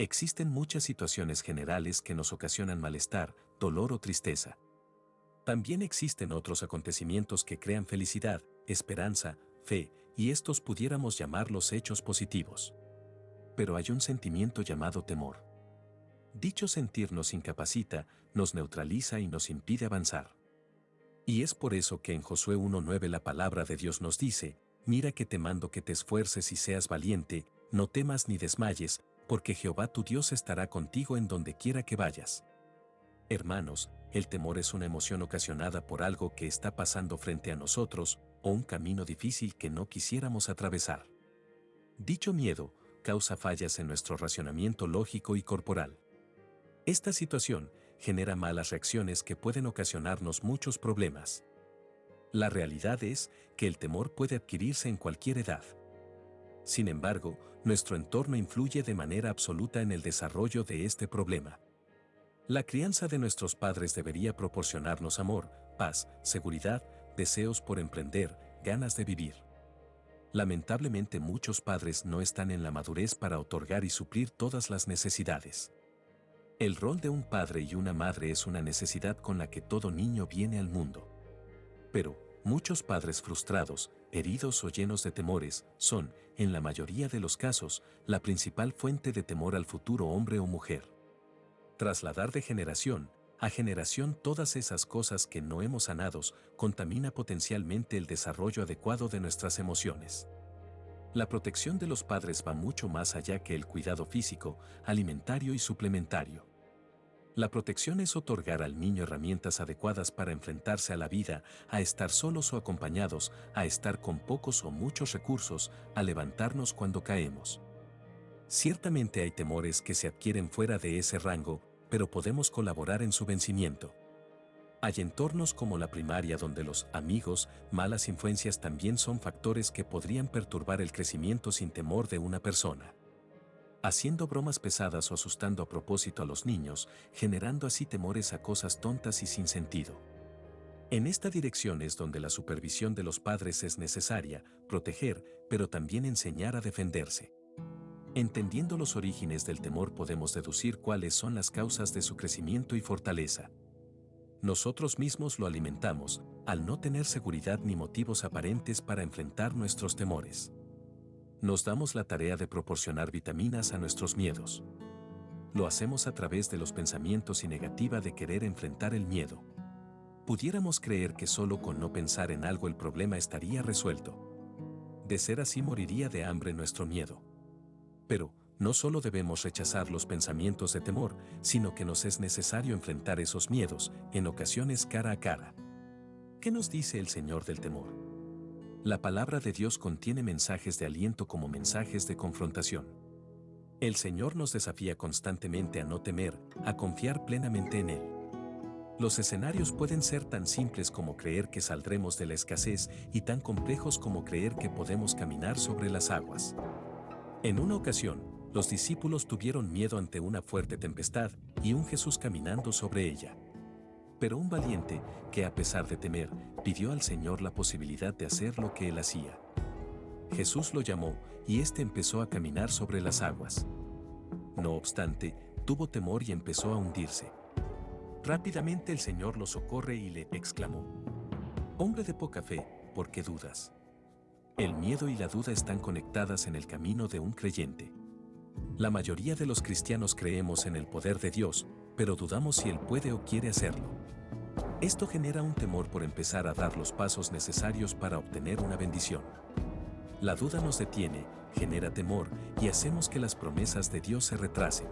Existen muchas situaciones generales que nos ocasionan malestar, dolor o tristeza. También existen otros acontecimientos que crean felicidad, esperanza, fe, y estos pudiéramos llamarlos hechos positivos. Pero hay un sentimiento llamado temor. Dicho sentir nos incapacita, nos neutraliza y nos impide avanzar. Y es por eso que en Josué 1.9 la palabra de Dios nos dice, mira que te mando que te esfuerces y seas valiente, no temas ni desmayes, porque Jehová tu Dios estará contigo en donde quiera que vayas. Hermanos, el temor es una emoción ocasionada por algo que está pasando frente a nosotros o un camino difícil que no quisiéramos atravesar. Dicho miedo causa fallas en nuestro racionamiento lógico y corporal. Esta situación genera malas reacciones que pueden ocasionarnos muchos problemas. La realidad es que el temor puede adquirirse en cualquier edad. Sin embargo, nuestro entorno influye de manera absoluta en el desarrollo de este problema. La crianza de nuestros padres debería proporcionarnos amor, paz, seguridad, deseos por emprender, ganas de vivir. Lamentablemente muchos padres no están en la madurez para otorgar y suplir todas las necesidades. El rol de un padre y una madre es una necesidad con la que todo niño viene al mundo. Pero, muchos padres frustrados, heridos o llenos de temores, son, en la mayoría de los casos, la principal fuente de temor al futuro hombre o mujer trasladar de generación a generación todas esas cosas que no hemos sanados contamina potencialmente el desarrollo adecuado de nuestras emociones. La protección de los padres va mucho más allá que el cuidado físico, alimentario y suplementario. La protección es otorgar al niño herramientas adecuadas para enfrentarse a la vida, a estar solos o acompañados, a estar con pocos o muchos recursos, a levantarnos cuando caemos. Ciertamente hay temores que se adquieren fuera de ese rango, pero podemos colaborar en su vencimiento. Hay entornos como la primaria donde los amigos, malas influencias también son factores que podrían perturbar el crecimiento sin temor de una persona. Haciendo bromas pesadas o asustando a propósito a los niños, generando así temores a cosas tontas y sin sentido. En esta dirección es donde la supervisión de los padres es necesaria, proteger, pero también enseñar a defenderse. Entendiendo los orígenes del temor podemos deducir cuáles son las causas de su crecimiento y fortaleza. Nosotros mismos lo alimentamos, al no tener seguridad ni motivos aparentes para enfrentar nuestros temores. Nos damos la tarea de proporcionar vitaminas a nuestros miedos. Lo hacemos a través de los pensamientos y negativa de querer enfrentar el miedo. Pudiéramos creer que solo con no pensar en algo el problema estaría resuelto. De ser así moriría de hambre nuestro miedo. Pero, no solo debemos rechazar los pensamientos de temor, sino que nos es necesario enfrentar esos miedos, en ocasiones cara a cara. ¿Qué nos dice el Señor del temor? La palabra de Dios contiene mensajes de aliento como mensajes de confrontación. El Señor nos desafía constantemente a no temer, a confiar plenamente en Él. Los escenarios pueden ser tan simples como creer que saldremos de la escasez y tan complejos como creer que podemos caminar sobre las aguas. En una ocasión, los discípulos tuvieron miedo ante una fuerte tempestad y un Jesús caminando sobre ella. Pero un valiente, que a pesar de temer, pidió al Señor la posibilidad de hacer lo que él hacía. Jesús lo llamó y éste empezó a caminar sobre las aguas. No obstante, tuvo temor y empezó a hundirse. Rápidamente el Señor lo socorre y le exclamó, Hombre de poca fe, ¿por qué dudas? El miedo y la duda están conectadas en el camino de un creyente. La mayoría de los cristianos creemos en el poder de Dios, pero dudamos si Él puede o quiere hacerlo. Esto genera un temor por empezar a dar los pasos necesarios para obtener una bendición. La duda nos detiene, genera temor y hacemos que las promesas de Dios se retrasen.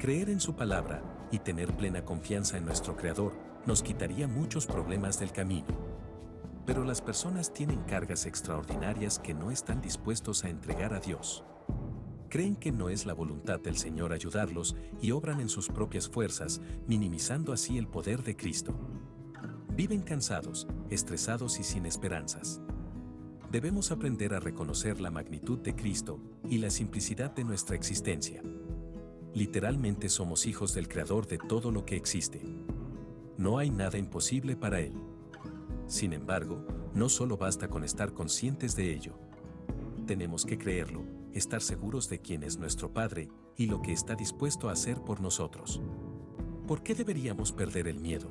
Creer en su palabra y tener plena confianza en nuestro Creador nos quitaría muchos problemas del camino. Pero las personas tienen cargas extraordinarias que no están dispuestos a entregar a Dios. Creen que no es la voluntad del Señor ayudarlos y obran en sus propias fuerzas, minimizando así el poder de Cristo. Viven cansados, estresados y sin esperanzas. Debemos aprender a reconocer la magnitud de Cristo y la simplicidad de nuestra existencia. Literalmente somos hijos del Creador de todo lo que existe. No hay nada imposible para Él. Sin embargo, no solo basta con estar conscientes de ello. Tenemos que creerlo, estar seguros de quién es nuestro Padre y lo que está dispuesto a hacer por nosotros. ¿Por qué deberíamos perder el miedo?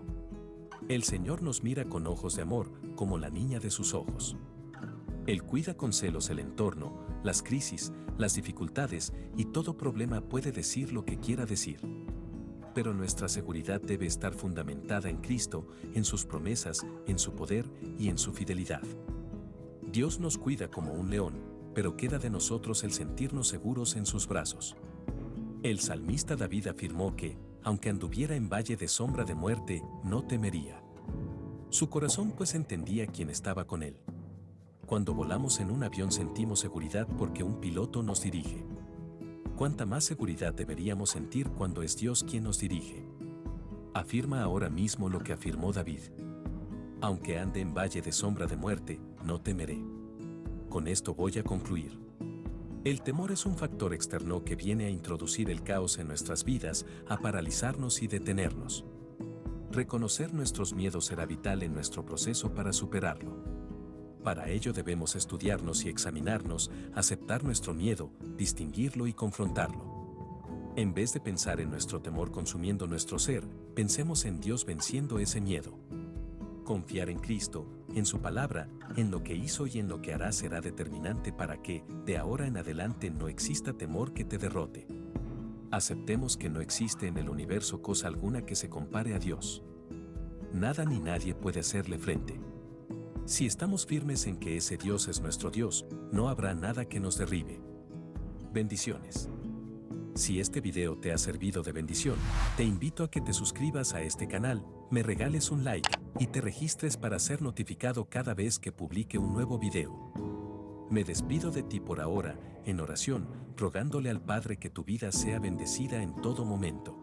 El Señor nos mira con ojos de amor, como la niña de sus ojos. Él cuida con celos el entorno, las crisis, las dificultades y todo problema puede decir lo que quiera decir. Pero nuestra seguridad debe estar fundamentada en Cristo, en sus promesas, en su poder y en su fidelidad. Dios nos cuida como un león, pero queda de nosotros el sentirnos seguros en sus brazos. El salmista David afirmó que, aunque anduviera en valle de sombra de muerte, no temería. Su corazón pues entendía quién estaba con él. Cuando volamos en un avión sentimos seguridad porque un piloto nos dirige. ¿Cuánta más seguridad deberíamos sentir cuando es Dios quien nos dirige? Afirma ahora mismo lo que afirmó David. Aunque ande en valle de sombra de muerte, no temeré. Con esto voy a concluir. El temor es un factor externo que viene a introducir el caos en nuestras vidas, a paralizarnos y detenernos. Reconocer nuestros miedos será vital en nuestro proceso para superarlo. Para ello debemos estudiarnos y examinarnos, aceptar nuestro miedo, distinguirlo y confrontarlo. En vez de pensar en nuestro temor consumiendo nuestro ser, pensemos en Dios venciendo ese miedo. Confiar en Cristo, en su palabra, en lo que hizo y en lo que hará será determinante para que, de ahora en adelante, no exista temor que te derrote. Aceptemos que no existe en el universo cosa alguna que se compare a Dios. Nada ni nadie puede hacerle frente. Si estamos firmes en que ese Dios es nuestro Dios, no habrá nada que nos derribe. Bendiciones. Si este video te ha servido de bendición, te invito a que te suscribas a este canal, me regales un like y te registres para ser notificado cada vez que publique un nuevo video. Me despido de ti por ahora, en oración, rogándole al Padre que tu vida sea bendecida en todo momento.